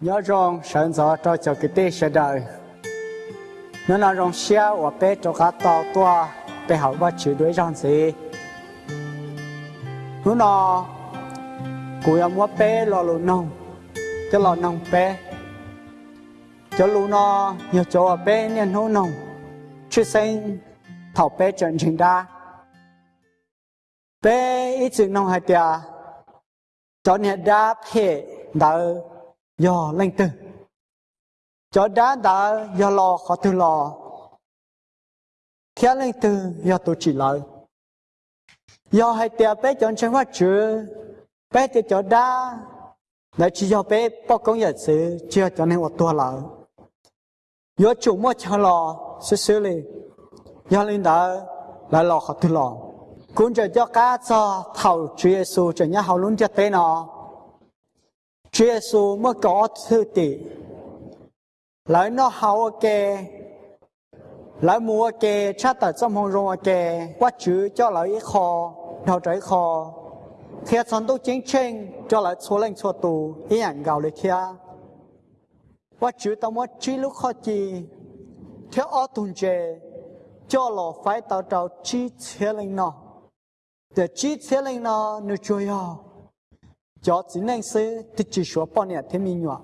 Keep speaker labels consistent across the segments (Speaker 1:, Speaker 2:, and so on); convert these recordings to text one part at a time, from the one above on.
Speaker 1: nhớ rằng sẵn gió cho cho cái tê sẽ đời nó là rong xe và bé cho cá to to bé học và chỉ đuổi rong gì. Nó là cụ em mua bé lo lụn nông cho lo nông bé cho lù nó nhiều chỗ bé nên nó nông chứ sinh thảo bé chân trình đa bé ít chừng nông hai tia, cho nên đa hệ đỡ do lên từ cho đá đã do lo khó từ lo khi lên từ do tôi chỉ lợi do hai tia bé chọn chân hoa chữ bé thì cho đá. Để chỉ do bé bao công nhận sự, chưa cho nên một tua lợi do chủ mua cho lo sẽ xử lý. Do lên đó lại lo khó từ lo cũng cho cho cá cho thầu Chúa Giêsu cho nhà hậu luôn cho tên nó. Chúa Giêsu mới có thư tỷ lại nó hậu kê, lại mua kê, cha tại trong hồng rong kê, quá chữ cho lại ít kho đầu trái kho. Khi chọn tu chính tranh cho lại số lên số tù, ý ảnh gạo lấy kia quá chữ tao muốn chỉ lúc khó chi theo ở tuần chế cho lò phải tạo trào chi thế lên nó. Để chi thế lên nó nó chơi cho chỉ nên sư thì chỉ số bao nhiêu thêm mình nhọ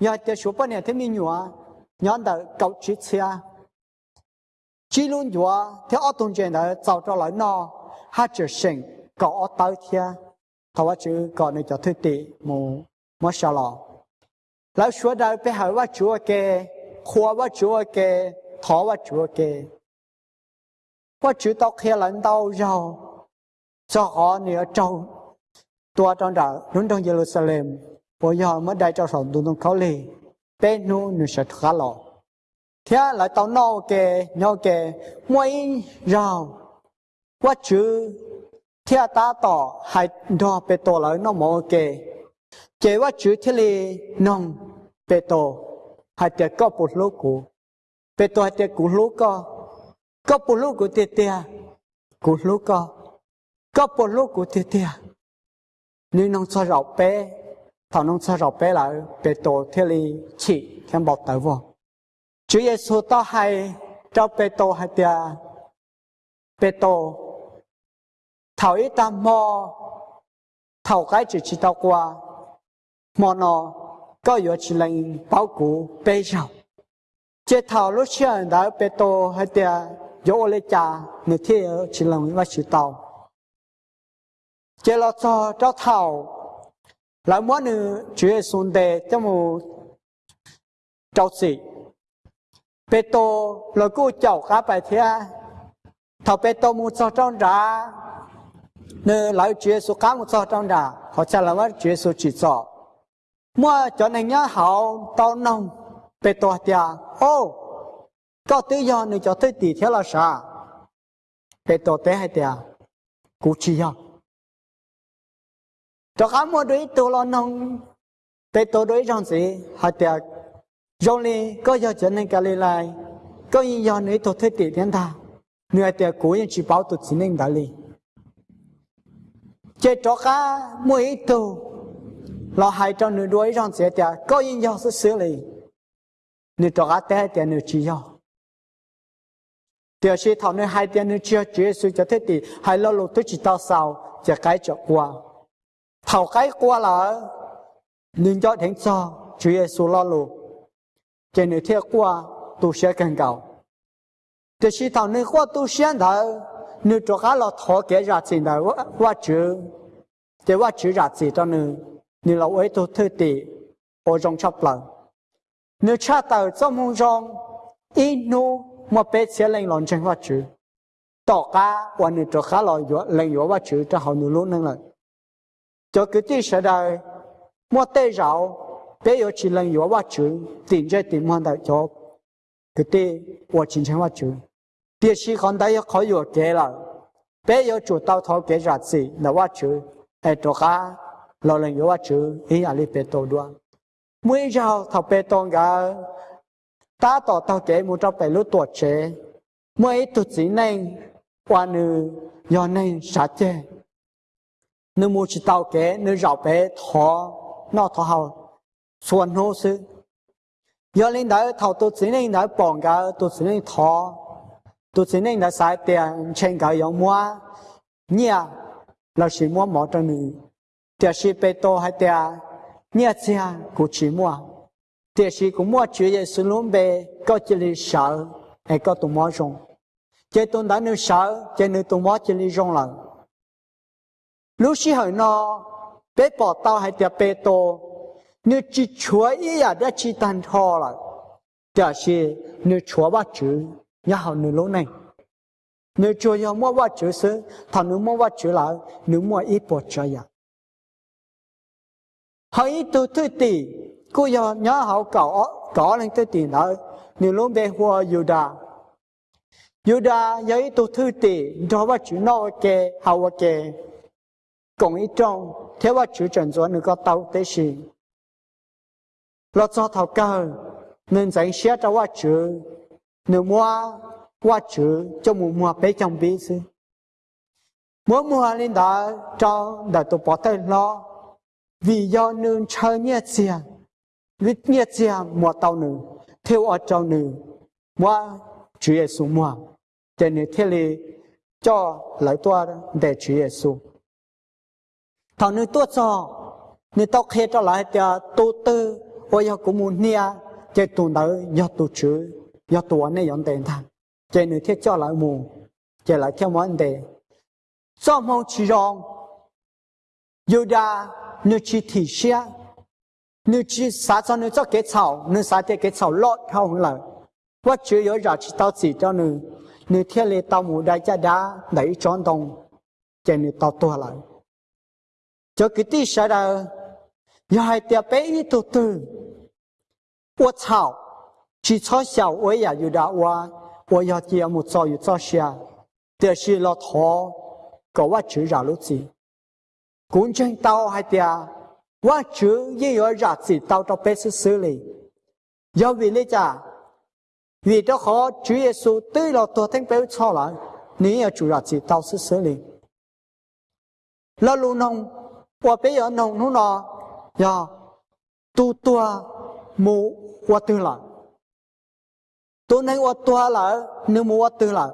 Speaker 1: nhà chỉ số bao nhiêu thêm mình nhọ nhọn đầu cầu chỉ xe chỉ luôn nhọ theo ở tuần trên đó tạo ra lại nó hát chỉ sinh có ở tới thia thầu chữ có nơi cho thứ tỷ mù mù sao lọ lại số đầu bị hỏiว่าchúa kê khoa ว่า chúa kê thọ ว่า chúa kê ว่า chữ tao kia lãnh đạo rồi cho họ nữa trâu tua trong đó nung trong Jerusalem bây giờ mới đại cho sống đúng không lì bên nu nu sẽ khá lọ. Thế là tao nô kề nhau kề mỗi rào. Quá chữ. thế ta tỏ hai đo bê tô lại nó mò kề. Chế quá chữ thế li nông bê tô hai tiệt có bột lúa cũ bê tô hai tiệt cũ lúa co, có bột lúa cũ tiệt tiệt cũ lúa co, có bột lúa cũ tiệt tiệt nếu nông cho rọc bé thằng nông cho rọc bé là bé tổ thế li chỉ thêm bọc tới vô Chúa Giêsu to hay cho bé tổ hay tia bé tổ. Thảo ít ta mò. Thảo cái chỉ chỉ tao qua. Mò nó có yếu chỉ lên bảo cụ bé rào chế thảo lúc xưa đã bé tổ hay tia yếu lấy cha người thế chỉ lên và chỉ tao chế lo cho cho thảo. Lại muốn nữ chúa xuống đề cho mù cháu sĩ. Bê tô rồi cô cháu cá bài thế à? thảo bê tô mù cho trong ra. Nữ lại chúa số cá mù cho trong ra. Họ trả lời chúa số chỉ cho mua cho nên nhớ hậu tao nông. Bê tô tia ô, có tự do nữ cho tới tỷ thế là sao? Bê tô tế hay tia cú chi nhau cho cả mua đuổi tù lo nông để tù đuổi rong sĩ hạ tiệc. Rồi đi có giờ trở nên cái lại có yên giờ nữa tù thấy tỷ thiên ta nửa tiệc cố yên chỉ bảo tù chỉ nên đại lý chế cho khá, mua ít tù. Lo hai cho nửa đuổi rong sĩ tiệc, có yên giờ sẽ xử lý. Nửa cho khá té tiệc nửa chỉ giờ tiệc sĩ thảo nửa hai tiệc nửa chưa chưa sự cho thế tỷ hai lo lụt tôi chỉ tao sao chỉ cái cho qua thảo cái qua là nên cho thánh cho Chúa Giêsu lo lù trên nơi theo qua, tu sẽ càng cao thì khi thầu nơi qua tu sẽ thở nơi cho cá là thọ cái ra gì đó qua chữ. Thì qua chữ ra gì đó nơi nơi là ấy tu thư tỷ ở trong chấp lần nơi cha tàu trong mong trong inu mà bé sẽ lên lòng chân qua chữ. Tỏ cá qua nơi cho cá là lên qua chữ cho họ nơi lúc năng lợi cho cái tí sẽ đời, mua tê rau bây giờ chỉ lần yếu quá chữ tiền chơi tiền hoàn đại cho cái tê quá chính chân quá chữ. Tiền sĩ còn đại có yếu kế là bây giờ chủ tao thọ kế ra gì là quá chữ. Ai cho cả lo lần yếu quá chữ, ý là li bê tổ đoan. Mỗi giờ thọ bê tổ cả ta tỏ tao kế một trong bảy lúc tuổi trẻ. Mỗi tụt gì nên qua nữ do nên sát chế nếu mua chỉ tàu kế nếu rào bé thọ nó thọ hậu, xuân hô sư. Giờ lên đó thầu tôi chỉ nên đó bỏng cả tôi chỉ nên thọ. Tôi chỉ nên đó xài tiền trên cả giống mua. Nhà, là chỉ mua mỏ trong nữ. Tiền chỉ bê tô hay tiền à, nhà chỉ à, cũng chỉ mua. Tiền chỉ cũng mua chỉ để sử dụng bê có chỉ là sợ hay có tụi mua rong chế tôi đã nếu sợ chế nếu tụi mua chỉ là rong là lúc xí hồi nó bé bỏ tao hay tiệp bé tô nếu chỉ chúa ý à đã chỉ tan thò là chả xí nếu chúa bắt chữ nhà họ nữ lỗ này nếu chúa nhà mua bắt chữ sớ thằng nếu mua bắt chữ là nữ mua ít bỏ cho nhà hãy từ thứ tỷ cô nhà nhà họ cỏ cỏ lên thứ tỷ nữa nếu lỗ bé hoa Yuda Yuda giấy từ thứ tỷ đó bắt chữ nó kê hậu kê cùng ý trong thế bắt chữ trần gió nếu có tàu tế sĩ lo cho thảo cơ nên dành xe cho quá chữ nếu mua quá chữ cho mua mua bé trong bí sư mỗi mua lên đó cho để tôi bỏ tay lo vì do nương chơi nhẹ tiền vì nhẹ tiền mua tàu nữ theo ở trong nữ mua chữ Giêsu mua cho nên thế li cho lại tua để chữ Giêsu thọ nữ tua so nên tao khi cho lại cho tu tư, ôi ya cũng muốn nia chạy tu đỡ ya tu chữ ya tu anh ấy dọn tiền thằng chạy nữa thiết cho lại mù chạy lại theo món đề do mong chỉ rong yêu đa nếu chỉ thị xe nếu chỉ xả cho nếu cho cái 草 nếu xả cho cái 草 lót không không lời quá chữ yếu giả chỉ tao chỉ cho nếu nếu thiết lệ tao mù đại gia đá, đẩy tròn đồng chạy nếu tao tua lại cho cái tí sẽ ra 要还得被一头头，我操！只操小我也有的我，我要节目早有早下，但是老头搞我只绕路子，公正到还得，我只也要绕子到到白色手里，要为了咋？vì đó họ Chúa Giêsu tới là tôi thánh béo cho lại nếu chủ ra chỉ tao sẽ xử lý là luôn nông và bây giờ nông nó nó giờ tu tua mu wa tu la tu nên wa tua la nếu mu wa tu la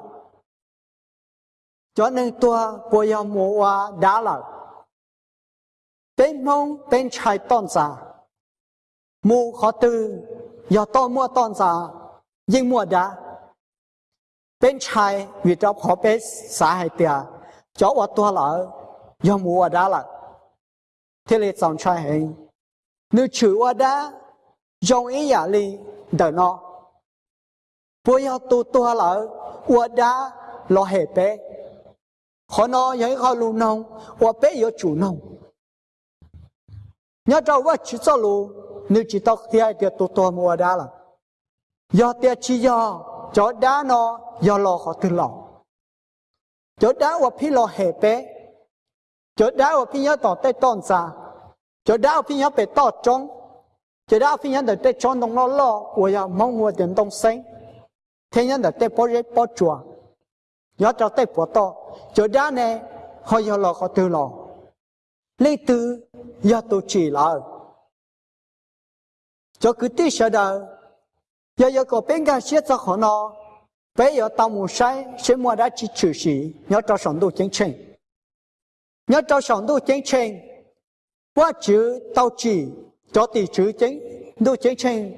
Speaker 1: cho nên tua của giờ mu wa đã la bên mông bên trái tôn giả mu khó tư giờ to mua tôn giả nhưng mua đã bên trái vì cho khó bên xã hay tia cho wa tua la giờ mu wa đã la thế là dòng trai hình nếu chữ qua đã dòng ý giả li đỡ nó bố yêu tu tu hà là qua đã lo hệ bé khó nó những khó lù nông qua bé yêu chủ nông. Nhớ cho qua chỉ cho lù nếu chỉ tao thì ai tiệt tu tu mua đã là. Do tiệt chỉ do cho đá nó do lo khó từ lòng. Cho đá qua phi lo hệ bé cho đá phi nhớ tỏ tay tôn xa. Cho đau phi nhớ bị tỏ trống. Cho đau phi nhớ để tay trống đông lo lo của nhà mong mua tiền đông xây thế nhớ để tay bỏ rễ bỏ chùa. Nhớ cho tay bỏ to. Cho đau này họ giờ lo họ từ lo lấy từ giờ tôi chỉ là cho cứ tí sợ đời giờ giờ có bên cái xe cho họ nó bây giờ tao muốn sai sẽ mua đã chỉ trừ sĩ nhớ cho sống đủ chính chính nhớ cho sống đủ chính trình quá chữ tao chỉ, cho tỷ chữ chính. Đu chính trình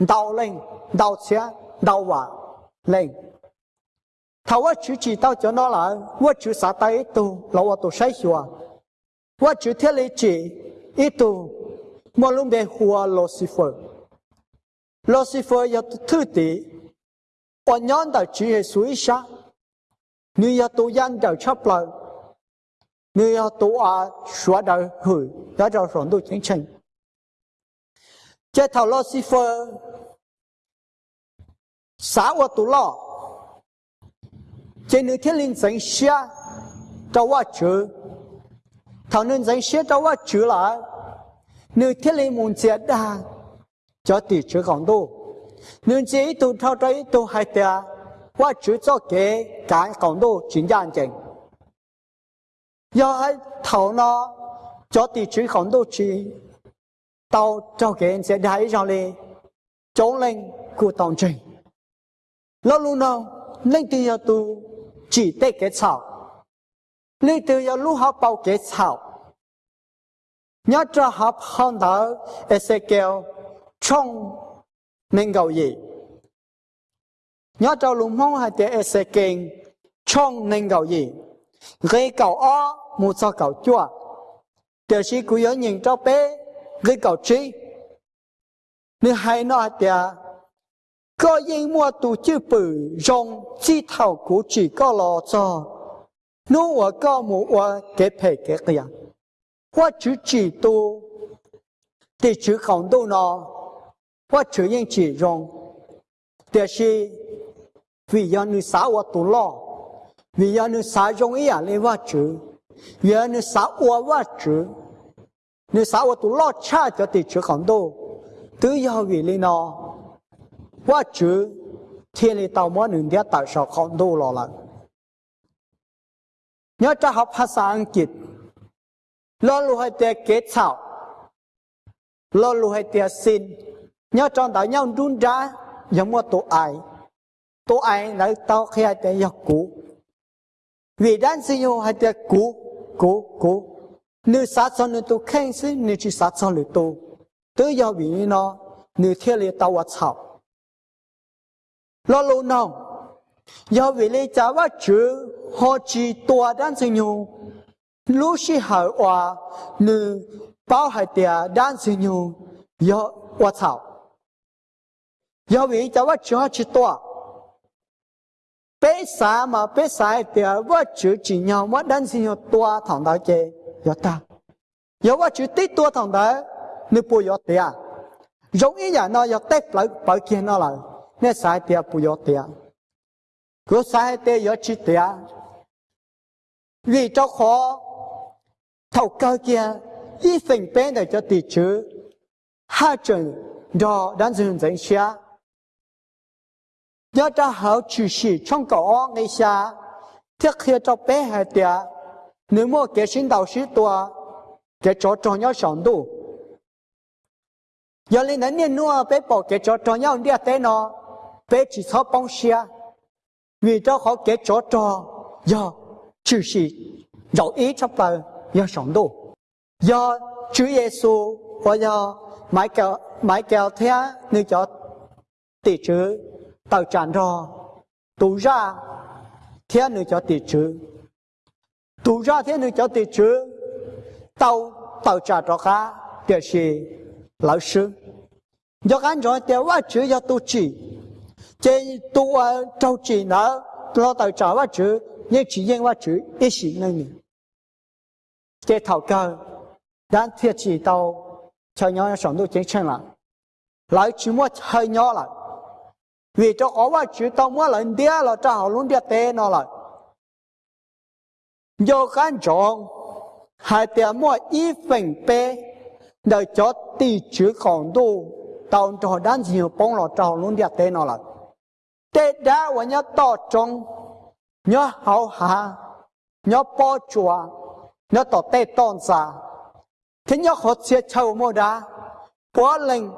Speaker 1: đạo lên đạo xe đạo hòa lên. Thầu quá chữ chỉ tao cho nó là quá chữ xã tay tu, là quá tu sai xua. Quá chữ thiết lý chỉ, ít tu, mà luôn bị hùa Lucifer. Lucifer yêu thứ tỷ còn nhóm đạo chỉ hệ suy sa như yêu tu nhân đạo chấp lời. người要多啊，说到去，要叫上到清清。这头罗斯福，啥我都了，这你天灵真下，找我住，头你真下找我住了，你天灵门接的，叫地址讲多，你这一度头这一度还得，我住做给干讲 多真正正。do ai thầu nó cho tỷ trí khổng đô trí tàu cho cái sẽ thấy rồi đi chống lên của tổng trình lâu lúc nào lên từ giờ tu chỉ tết cái草lên từ giờ lúc họ bao cái草nhớ cho học hơn đó Ezekiel trong nên cầu gì nhớ cho lúc mong hai tiếng Ezekiel trong nên cầu gì gây cầu ó Mu sao cầu chua điều sĩ cứ nhớ nhìn cho bé gây cầu trí. Nếu hay nói thì có những mua tụ chữ bự, rong chi thảo của chỉ có lo cho. Nếu ở có mu ở cái phải cái cái hoa chữ chỉ tu, thì chữ không tu nó hoa chữ những chỉ rong. Điều sĩ, vì do người xã hoa tu lo. Vì do người xã rong ý à lấy hoa chữ. vì do người xã tôi tôi chỉ người xã tôi tu lo cha cho thì chỉ không tu tự do vì lý nó quá chữ thiên lý tàu mỗi nửa địa tại sao không đủ lo lại nhớ cho học ภาษาอังกฤษ lo lu hay tiệt kết thảo lo lu hay tiệt xin nhớ trong đạo nhau đun ra giống một tổ ai tổ ai lại tao khi hay tiệt học cũ vì đan sinh nhau hay tiệt cũ cố cố. Nếu sát son nên tu khen xin nếu chỉ sát son nếu tu. Tự do vì nó nếu thiên lý tàu sao lo lâu nào do vì lý trả và chữ, họ chỉ tòa đan sinh nhung lúc khi hỏi hòa nữ bao hải tiệt đan sinh nhung do hòa sao do vì trả và chữ, họ chỉ tòa bé xa mà bé xa thì vắt chữ chỉ nhau mà đan xin nhau tua thằng đó chơi do ta. Do vắt chữ tí tua thằng đó nếu bù do tiệt giống như nhà nó, do tết lại bảo kia nó là, nè xa tia bù yo tia cứ xa tia yo chi tia vì cho khó, thầu cơ kia, y phình bên để cho tỷ chữ hai chân đó đàn xin dành xa nhớ ra hậu chủ sĩ trong cổ ngay xa. Thiết khi cho bé hai tia. Nếu mua kế sinh đạo sĩ tua kế cho cho nhau sống đủ. Giờ lên đến niên nua, bé bỏ kế cho cho nhau đi tế nó bé chỉ sao bông xe. Vì cho họ kế cho cho. Do chữ sĩ dẫu ý cho bà do sống đủ. Do Chúa Giêsu và do mãi kéo mãi kéo thế như cho tỷ chữ tàu tràn rò. Tụ ra, thế nữa cho tỷ chữ tụ ra, thế nữa cho tỷ chữ tàu tàu tràn rò khá điều sĩ lão sư. Do anh rồi tiêu quá chữ do tu chỉ. Chế tu ở ờ, trâu chỉ nữa lo tàu trả quá chữ nhưng chỉ riêng quá chữ ít sĩ nên nhỉ chế thảo cơ đang thiệt chỉ tàu, cho nhau sống đôi chính chân là. Lại chỉ mua hơi nhỏ lại vì cho có vài chữ tàu mua lần đĩa là cho họ luôn đĩa tê nó là do khán trọng hai tiền mua ít phần bê để cho tỷ chữ còn đủ tao cho đan nhiều bông là cho họ luôn đĩa tê nó là tê đá và nhớ to trong nhớ hậu hạ nhớ bó chùa nhớ tỏ tê tôn xa thế nhớ họ sẽ châu mô đá quá lên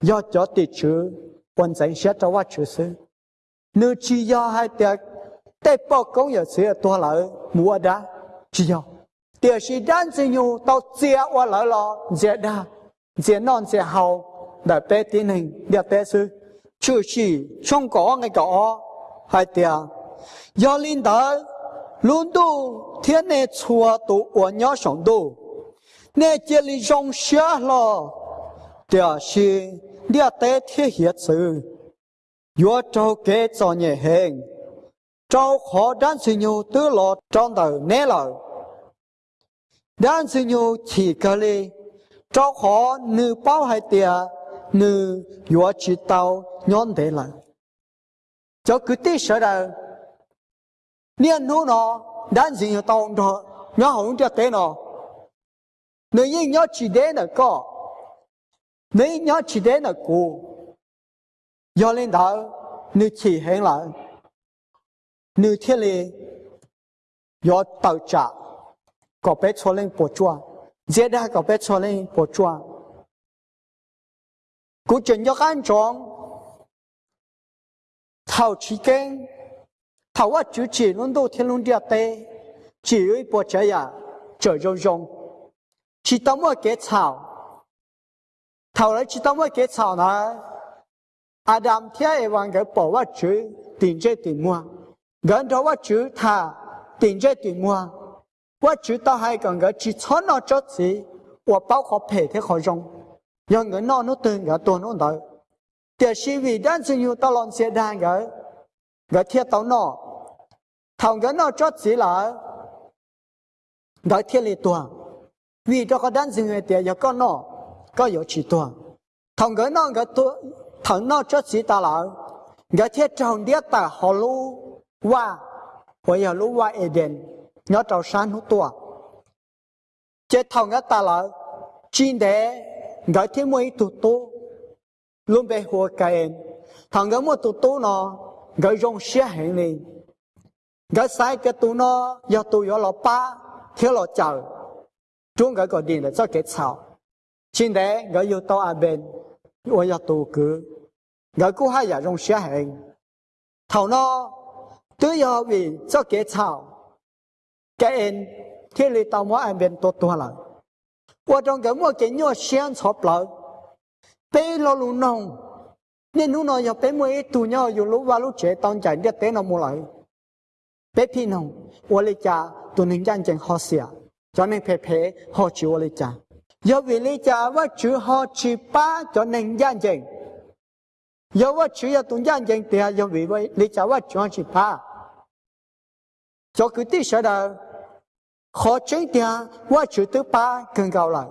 Speaker 1: do cho tỷ chữ quân sẽ cho quá chữ sư. Nếu chỉ do hai tiệc tế bó công giờ sẽ to lợi mua đá. Chỉ do? Tiệc sĩ đan sinh nhu tao chia qua lợi lo dễ đa dễ non dễ hậu để bé tiến hình để bé sư chữ sĩ trong có ngay có hai tia do linh đạo luôn tu thiên này chùa tu ở nhỏ sống tu. Nè chỉ lý trong xia lo tia sĩ địa tế thiết hiện sự. Yo trâu kế cho nhẹ hèn, trâu khó đan sinh nhu tư lọ trong đời nế lợ đan sinh nhu chỉ cái li trâu khó nữ bao hai tia nữ yo chỉ tao nhon thế lợ cho cứ tí sợ đâu niên nô nó đan gì nhu tàu đó hổng cho thế nó nếu như nhớ chỉ đến là có nếu nhớ chỉ đến là cô do lên đó nếu chỉ hẹn lại. Nếu thiên lý do tàu trả. Có bé cho lên bộ chua dễ đã có bé cho lên bộ chua cú chuyện cho ăn tròn thầu chỉ kén thầu quá chú chỉ luôn đâu thiên luôn địa tê. Chỉ ơi bộ trái à trở rong rong chỉ tao mua thảo. 头来知道我给吵呢，阿当天也往个保我主顶着顶么，跟着我主他顶着顶么，我主到还讲个只穿那桌子，我包括陪的好用，让个那那等个多弄到，但是为但是有到浪些单个，个贴到那，头个那桌子了，个贴里多，为这个单是个点要搞那。có yếu chỉ tuần thằng cái nó cái tu thằng nó chết gì ta lại cái thiết trong địa ta họ lu qua hồi họ lu qua Eden nó trâu sáng hút tua chết thằng cái ta lại chín đế cái thiết mới tu tu luôn bị hồ cái em thằng cái mới tu tu nó cái rong xe hẹn đi cái sai cái tu nó do tu do lọ ba thiếu lọ chờ chúng cái gọi điện là cho cái sao 现在我又到阿边，我要多个，我过下也用血痕，头呢都要为做给草，给人天里到我阿边多多了，我中个我给我先草不，被老路弄，你弄了要被我一度鸟有路挖路车当家，你等了没来，被骗弄，我的家都能干净好些，叫你陪陪好久我的家。要为你家我去好去把叫能眼睛，要我去要动验证，对啊，要为为你家我去去把，叫个地晓得好正点，我去都把更高了，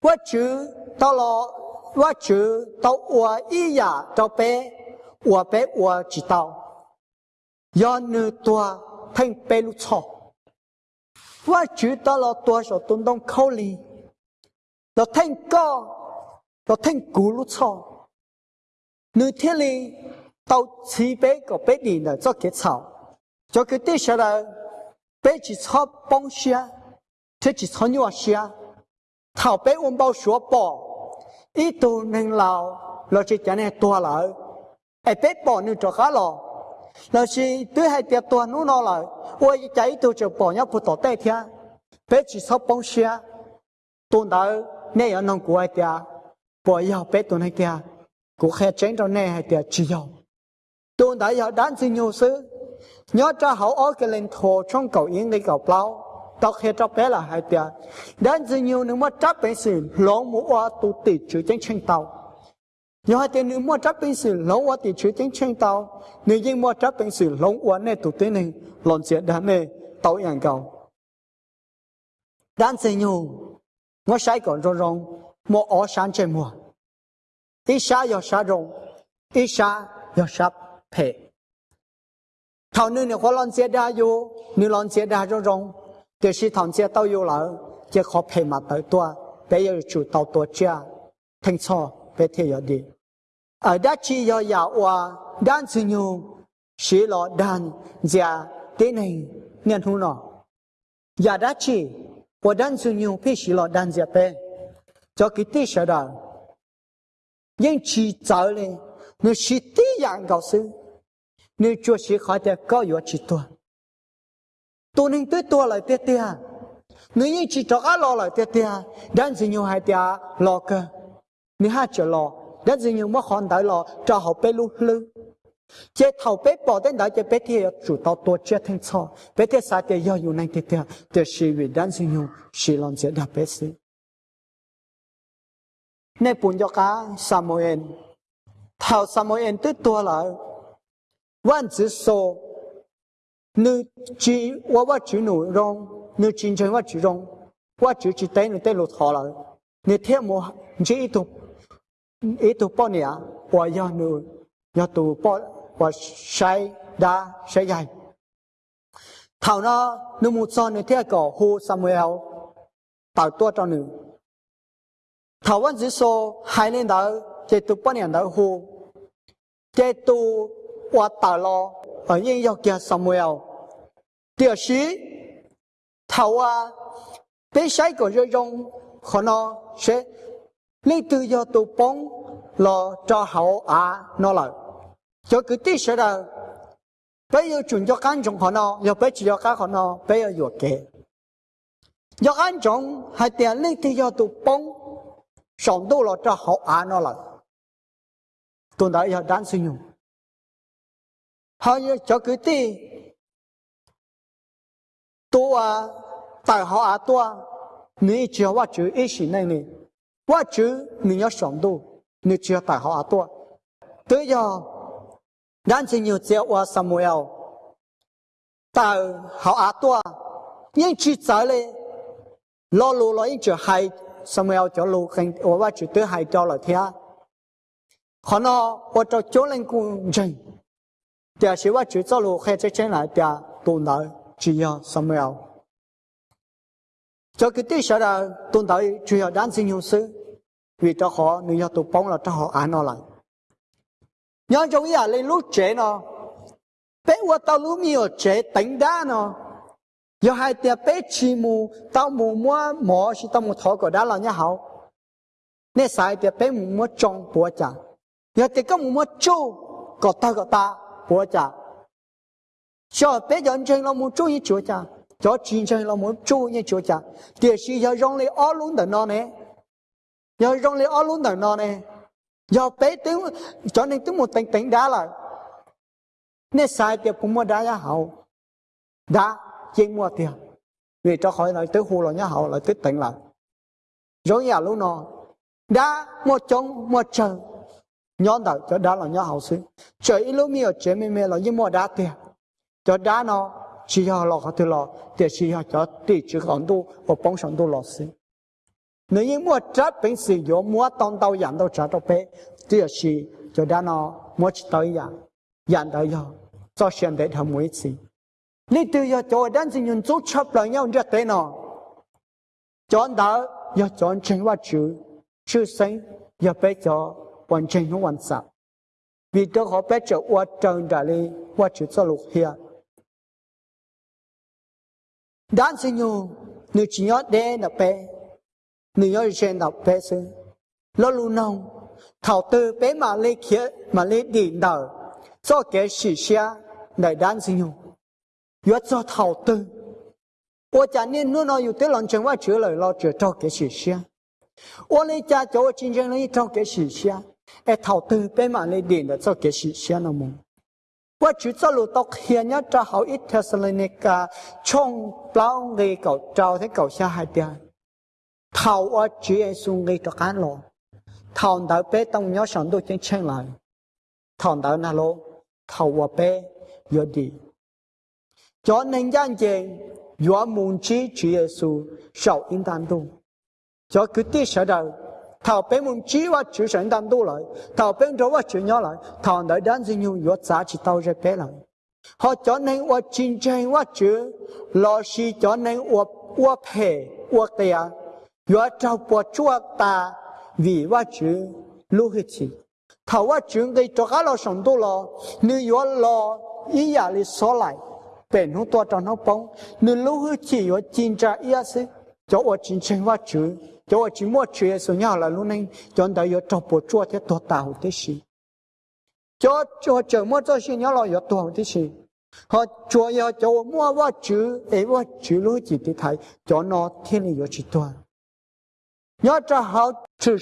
Speaker 1: 我去到了，我去到我一呀，到北，我北我知道，要你多听白鹭草。我知道了多少东东口里，要听歌，要听咕噜唱。那天里到西北个北边的做个草，做个地下来，背起草帮下，贴起草尿下，草被我们包学包，一头能老，老是讲的多老，哎，被包你做好了。Nó chỉ tôi hay tiệt tuần nó nó lại ôi chạy tôi chụp bỏ nhau phụ tổ tê thia. Bé chỉ sắp bông xia. Tuần đó nè ở nông của ai tia? Bỏ nhau bé tuần hay tia cũng khe chén cho nè hay tia chỉ nhau tuần đó giờ đan xin nhiều sự nhớ cho hậu ở cái lên thổ trong cầu yên đi cầu bao tao khi cho bé là hai tia. Đan sinh nhiều nếu mà chắc bé sự lỗ mũ qua tu tỉ chữ chén chân tàu nhớ hai tiền nữ mà chấp bình sử lỗ qua tỉ chữ chính chân tao. Nếu như mà chấp bình sử lỗ qua này tu tỉ này. Lon sẽ đàn này tao yên cầu đến sinh nhiều ngó sai còn rong rong một ở sáng trên mua ít xa giờ xa rong ít xa giờ xa phê thằng nữ này khó lon xe đa vô, nữ lon xe đa rong rong thì khi thằng xe tao vô lại chỉ khó phê mà tới tua. Bây giờ chủ tao tua chia. Thành cho bây thế giờ đi ở đã chi do giả hòa đan sư nhu, sĩ lọ đan, giả tế này, nhân hú nọ. Giả đã chi và đan sư nhu phi sĩ lọ đan giả tế cho cái tí sở đàn nhưng chỉ trở lên nếu sĩ tí dạng gạo sư nếu chúa sĩ khỏi tế có yếu chỉ tuần tôi nên tới tôi lại tế tế nếu như chỉ cho á lo lại tế tế à, đan sư nhu hai tế lo cơ. Nếu ha chờ lo đó gì những món hòn đại lọ cho họ bé lu lư. Chế thầu bé bỏ đến đại chế bé thì chủ tao tổ chế thành cho. Bé thì sao thì yêu yêu này thì thì thì sự việc đó gì những sự làm chế đặc biệt gì nên bốn cho cá Samuel thầu Samuel tới tua lại vẫn chỉ số nữ chỉ và và chỉ nữ rong. Nữ chính chính và chỉ rong. Và chỉ chỉ tên nữ tên lột họ lại nữ thêm mô chỉ ít tục itu ponia wa ya nu ya tu po wa shai da shai yai thảo nó nu mu son ne thea ko hu samuel. Tao tua cho nu thảo vẫn dữ so hai lên đó. Chế tu ponia đó hu chế tu wa tao lo ở yên yêu kia samuel. Tiêu sĩ. Thảo à, bé sai của rơi rong khó nó sẽ lấy tự do tu bóng lo cho hậu à nó là cho cái tí sẽ là bây giờ chuyển cho cán trọng họ nó giờ bây giờ các họ nó bây giờ vừa kể giờ cán trọng hay tiền lấy tự do tu bóng sống tu lo cho hậu à nó là tôi đã giờ đáng sử dụng họ cho cái tí tu à tại họ à tu à你只要我主一时内呢， 我主你要上度，你只要大好阿多，对呀，咱只要只要我什么要大好阿多，因只在嘞，老路了因就还什么要叫路很，我我绝对还叫了天，可能我做教人工人，但是我只走路还在进 Cho cái tí sợ là tôn tại chủ yếu đáng sinh hữu sư vì cho họ nếu như tụ bóng là cho họ án nó lại nhớ trong ý là lên lúc trẻ nó, bé qua tao lúc nhiều trẻ tính đá nó. Giờ hai tia bé chi mù, tao mù mua mỏ chỉ tao mù thọ của đá là nhá hậu nè sai tia bé mù mua trong bùa chả. Giờ tia có mù mua chu có ta có ta, bùa chả. Cho bé giờ chân nó mù chu như chúa chả cho chiến chân là muốn chú như chúa cha để sĩ giờ rong lấy ở luôn đời nó nè giờ rong lấy ở luôn đời nó nè giờ bé tiếng cho nên tiếng một tính tính đá là nên sai tiệp cũng mua đá giá hậu đá chỉ mua tiền vì cho khỏi nói tới hồ là nhá hậu là tới tỉnh lại rồi nhà lúc nó đá mua trống mua chờ nhón đầu cho đá là nhá hậu xứ trời lúc mi ở chế mi mi là như mua đá tiền cho đá nó 学校落后对了，但是 ka 对这个很多，我帮上多老师。你因 te 边是要莫当到养到 o pongsondu lo se. Noye mwod chad bengse yo mwod tondau yandau chadobe te yosiyo jodano đan sinh nyu nữ chi nhót đe nạp bè nu nhót chen nạp bè sư. Lo lu nông thảo tư bế mà lê khía, mà lê đi đờ do kẻ sĩ xia, đại đan sinh nhu. Yết cho thảo tư. Ô cha nên nô nô yếu tế lòng chân quá chữa lời lo chữa cho kẻ sĩ xia. Ô lê cha cho chân chân lấy cho kẻ sĩ xia. E thảo tư bế mà lê đi đờ do kẻ sĩ xia nó mong qua chữ cho lụt tộc hiện nhá cho hậu ít Thessalonica trong bao người cầu trao thấy cầu xa hai tiền thầu ở chữ Giêsu người cho cá lộ thầu đỡ bé tông nhớ sẵn đôi chân chân lại thầu đỡ na lô. Thầu ở bé giờ đi. Cho nên gian gì giữa muốn chi chữ Giêsu sau in tan tu cho cứ tiếc sợ đời. 头边门只话出神单独来，头边只话出鸟来，头内单是用药杂去到这边来。họ cho nên và chin chen và chữ lo si cho nên và wa phe wa tia yo trao po chua ta vì và chữ lưu hi chi thảo và chữ cái cho các lo sống tu lo nếu yo lo ý giả lý so lại bền hút to trong nó bóng nếu lu hi chi yo chin cha ia se 叫我进 o chín chín wach 呢。叫俺 chó o chín 事，叫叫我怎么做些鸟来越多的事好叫要 neng, choong ta yó cho po chúa te to ta hú te si. Chó choong chóong mua cho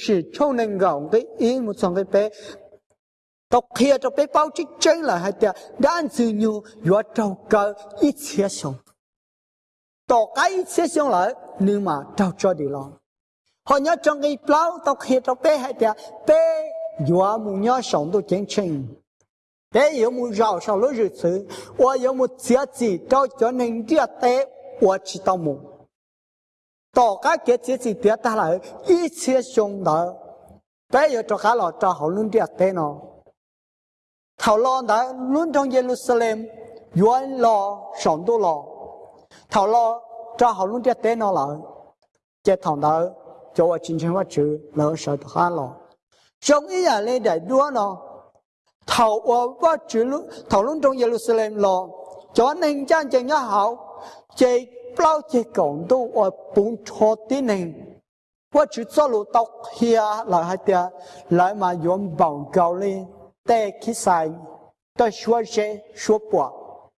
Speaker 1: si nhưng mà trao cho đi lòng, họ nhớ trong cái plau tộc hiện trong bé hay tiệt, bé dọa mù nhớ sống tôi chén chinh bé yếu mù rào sau lối rửa sự và yếu mù chia chỉ trao cho nên địa tế và chỉ tao mù. Tỏ cái cái chỉ chỉ địa ta lại ít chia xuống đó. Bé yếu cho cá lọ cho họ luôn địa tế nó. Thảo lo đã luôn trong Jerusalem yuan lo sống tôi lo thảo lo cho họ luôn tiếc tế nó là chết thằng đó cho ở chính chính quá chữ lỡ sợ thật khá lọ trong ý là lên đại đua nó thầu ở quá chữ lúc thầu luôn trong Jerusalem lo cho nên chân chân nhớ hậu chỉ bao chỉ cộng tu ở bốn chỗ tin này quá chữ cho lũ tóc hia là hai tia lại mà dùng bằng cầu lên tê khí sai tôi xua xe xua bỏ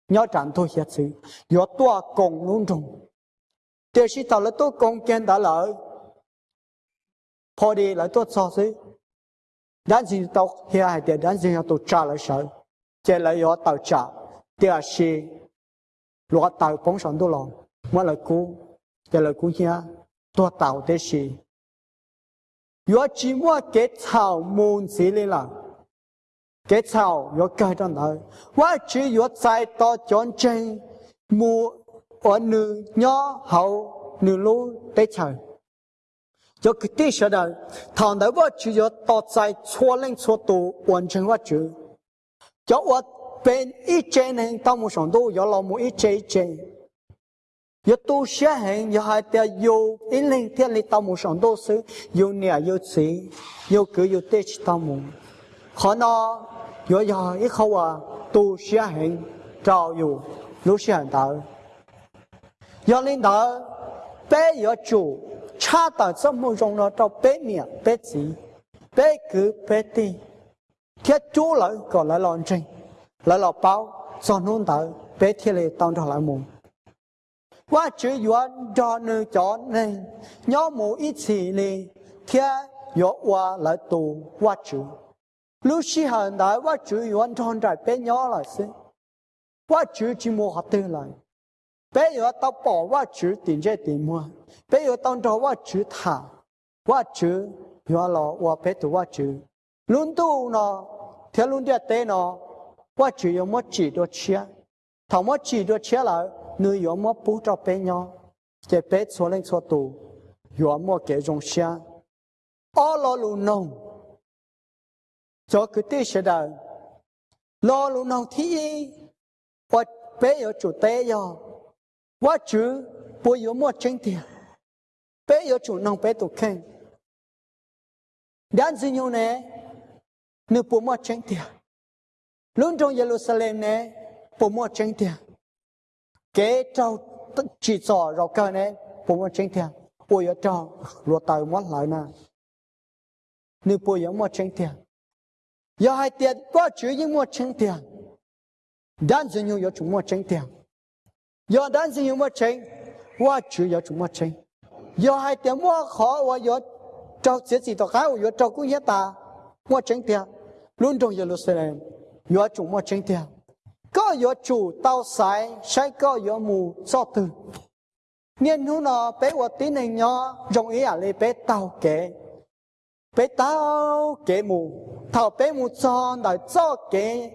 Speaker 1: nhớ chẳng thôi hiệt sự yếu tua cùng luôn trùng 这是到了多贡献的了，破的来多少岁？咱是到现在的，咱是要到查了少，这来要到查，第二是落到本上多了，我来估，这来估下多到的是，要只我给草木子里了。cái sau yo cái đó nữa quá chỉ yo sai to chọn chân mu ở nư nhỏ hậu nữ lú để chờ cho cái tí sợ đời, thằng đó vợ chỉ có tỏ tại chua lên chua tù hoàn thành vợ chữ. Cho vợ bên ít trên này tao một sản đồ có lòng một ít trên trên yo tu xia hen yo hai tia yo in linh thiên lý tao mu song do sư yêu nia yêu chỉ yêu cứ yêu tê chỉ tao mu khó nó yo yo ít khâu à tu xia hen trao yo lúc xia hen đạo 要领导白要酒，恰当这么用了到白面白鸡，白狗白的，贴酒了搞来乱整，来了包做弄到白贴里当着来梦。我只愿找你找你，要么一起呢，天要我来读我就。六十很大，我只愿站在边鸟来生，我只寂寞好等来。，bé nhỏ tao bỏ 我主点这点么？bé nhỏ当着我主他，我主要了我bé读我主，轮到呢，条轮啲地呢，我主要么几多钱？头么几多钱来？nơi yo mo pu cho bé nhỏ cái bé cho lên cho tù yo mo cái trong xa ở lo lu nông cho cái tê sẽ đời lo Quá chữ bố yo mo chân tiền bé yo chủ nông bé tụ khen đàn gì nhau nè nữ bố mo chân tiền luôn trong Jerusalem nè bố mo chân tiền kế trâu chỉ cho rồi cơ này bố mà tranh thiệt bố ở trâu rồi tàu mất lại nè nếu bố ở mất tranh thiệt giờ hai tiền có chữ những mất tranh thiệt đan chúng mất tranh thiệt giờ đan dừng nhiều mất tranh qua chữ giờ chúng mất tranh giờ hai tiền mất khó và giờ trâu sẽ chỉ tao khai giờ trâu cũng hết ta mất tranh thiệt luôn trong Jerusalem giờ chúng mất tranh thiệt có có chủ tao sai sai có có mù cho từ nên hú nó bé của tí này nhỏ dùng ý à lấy bé tao kế bé tao kế mù thảo bé mù cho đợi cho kế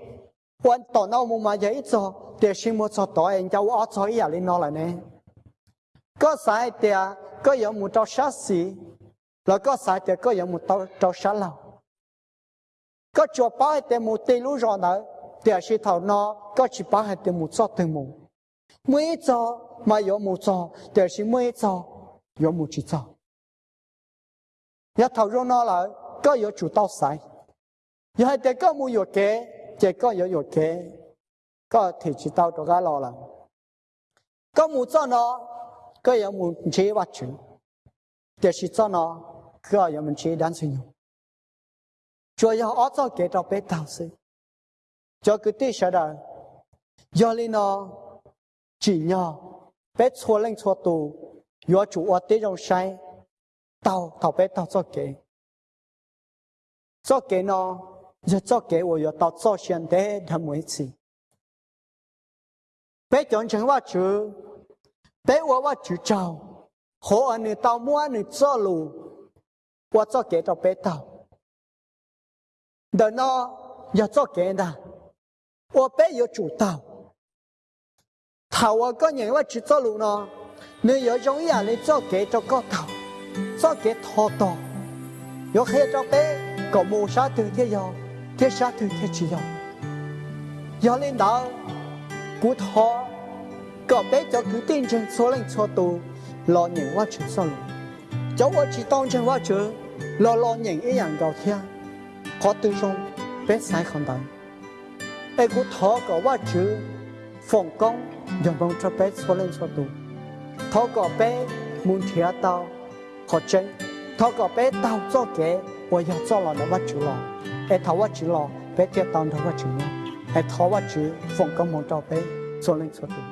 Speaker 1: quan tổ nó mù mà giấy cho để xin một cho tổ anh cháu ở cho ý lên nó lại nè có sai thì có yếu một trâu sát xí là có sai thì có yếu một trâu trâu sát lâu có chùa bao thì một tỷ lũ rồi nữa thì là thầu nó có chỉ bảo thì một cho từng một mỗi cho mà yếu một cho thì là mỗi cho yếu một chỉ cho nhà thầu rồi nó là có yếu chủ tao sai nhà thì có một yếu kế chỉ có có có kế có thể chỉ tao cho cái lò là có một cho nó có có một chế vật chữ để là cho nó có có một chế đáng suy cho ya ở cho kế cho bé tao cho cái tí sợ đời do lý nó chỉ nhỏ bé chua lên chua tù do chủ ở tí trong sai tao tao bé tao cho kế cho kế nó 要做给我要到做先择的位起。别讲成我主，别我我主教，好！你到末你做路，我做给到别到。等到要做给的，我别有主道。他我个人我去做路呢，你要容易！你做给到个道，做给他道，有黑着白，个无啥对的样。天啥对天只要，要领导古拖个别就决定成错零错度，老人我去做路，叫我去当成我做，老老人一样高天，可对上别晒看到。ai cũng thọ có quá chữ phòng công giờ mong cho bé số lên số tu thọ có bé muốn thiệt tao họ chân thọ có bé tao cho cái tôi giờ cho là nó bắt chữ lo Em thọ bắt chữ lo bé tiệt tao thọ bắt chữ lo em thọ bắt chữ phong công một trò bé số lên số tiền